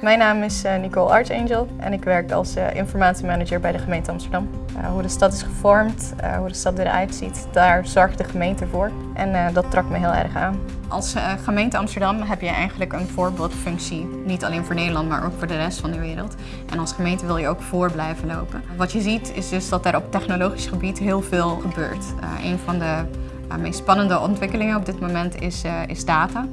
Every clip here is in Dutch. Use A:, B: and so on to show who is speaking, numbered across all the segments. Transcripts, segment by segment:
A: Mijn naam is eh, Nicole Archangel en ik werk als eh, informatiemanager bij de gemeente Amsterdam. Uh, hoe de stad is gevormd, hoe de stad eruit ziet, daar zorgt de gemeente voor. En dat trok me heel erg aan. Als gemeente Amsterdam heb je eigenlijk een voorbeeldfunctie. Niet alleen voor Nederland, maar ook voor de rest van de wereld. En als gemeente wil je ook voor blijven lopen. Wat je ziet is dus dat er op technologisch gebied heel veel gebeurt. een van de meest spannende ontwikkelingen op dit moment is data.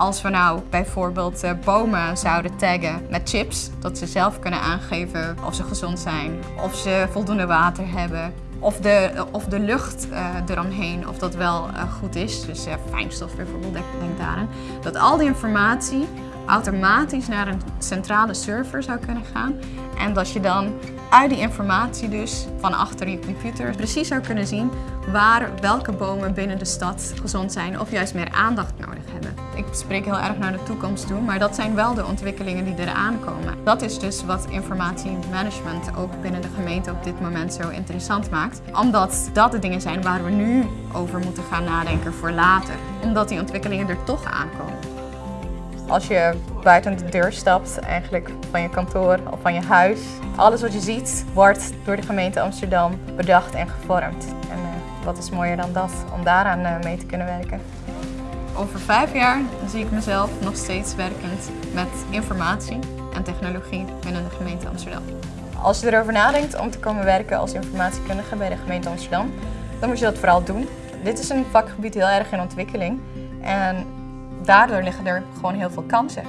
A: Als we nou bijvoorbeeld uh, bomen zouden taggen met chips, dat ze zelf kunnen aangeven of ze gezond zijn, of ze voldoende water hebben, of de, of de lucht uh, eromheen, of dat wel goed is, dus fijnstof bijvoorbeeld, denk daaraan. Dat al die informatie automatisch naar een centrale server zou kunnen gaan en dat je dan uit die informatie dus van achter je computer precies zou kunnen zien waar welke bomen binnen de stad gezond zijn of juist meer aandacht nodig hebben. Ik spreek heel erg naar de toekomst toe, maar dat zijn wel de ontwikkelingen die eraan komen. Dat is dus wat informatiemanagement ook binnen de gemeente op dit moment zo interessant maakt. Omdat dat de dingen zijn waar we nu over moeten gaan nadenken voor later. Omdat die ontwikkelingen er toch aankomen. Als je buiten de deur stapt, eigenlijk van je kantoor of van je huis, alles wat je ziet wordt door de gemeente Amsterdam bedacht en gevormd. En uh, wat is mooier dan dat, om daaraan uh, mee te kunnen werken. Over vijf jaar zie ik mezelf nog steeds werkend met informatie en technologie binnen de gemeente Amsterdam. Als je erover nadenkt om te komen werken als informatiekundige bij de gemeente Amsterdam, dan moet je dat vooral doen. Dit is een vakgebied heel erg in ontwikkeling en daardoor liggen er gewoon heel veel kansen.